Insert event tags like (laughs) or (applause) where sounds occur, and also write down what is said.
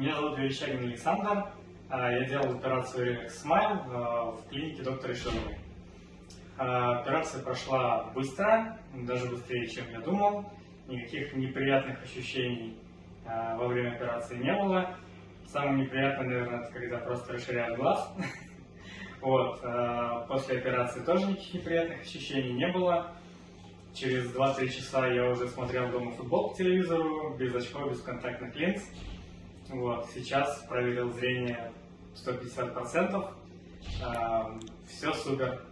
Меня зовут Верещагин Александр. А, Я делал операцию а, в клинике доктора Шиловой. А, Операция прошла быстро, даже быстрее, чем я думал. Никаких неприятных ощущений а, во время операции не было. Самое неприятное, наверное, это когда просто расширяют глаз. (laughs) Вот. После операции тоже никаких неприятных ощущений не было. Через 2-3 часа я уже смотрел дома футбол по телевизору, без очков, без контактных линз. Вот, сейчас проверил зрение 150%. Все супер.